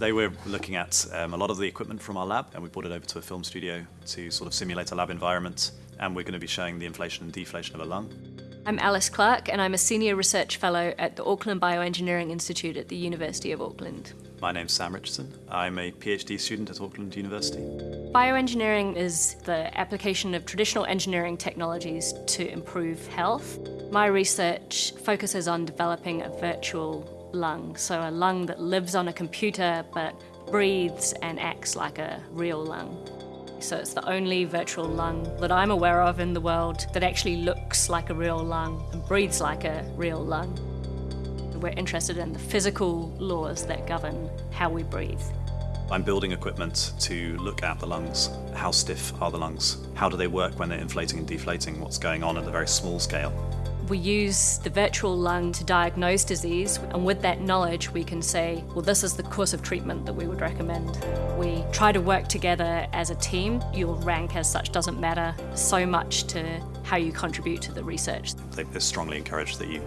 Today we're looking at um, a lot of the equipment from our lab and we brought it over to a film studio to sort of simulate a lab environment and we're going to be showing the inflation and deflation of a lung. I'm Alice Clark and I'm a Senior Research Fellow at the Auckland Bioengineering Institute at the University of Auckland. My name's Sam Richardson. I'm a PhD student at Auckland University. Bioengineering is the application of traditional engineering technologies to improve health. My research focuses on developing a virtual lung, so a lung that lives on a computer but breathes and acts like a real lung. So it's the only virtual lung that I'm aware of in the world that actually looks like a real lung and breathes like a real lung. We're interested in the physical laws that govern how we breathe. I'm building equipment to look at the lungs. How stiff are the lungs? How do they work when they're inflating and deflating? What's going on at a very small scale? We use the virtual lung to diagnose disease, and with that knowledge, we can say, well, this is the course of treatment that we would recommend. We try to work together as a team. Your rank as such doesn't matter so much to how you contribute to the research. They strongly encourage that you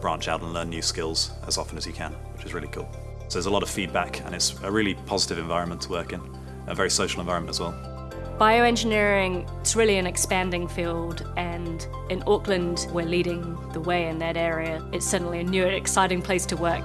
branch out and learn new skills as often as you can, which is really cool. So there's a lot of feedback, and it's a really positive environment to work in, a very social environment as well. Bioengineering, it's really an expanding field and in Auckland we're leading the way in that area. It's certainly a new and exciting place to work.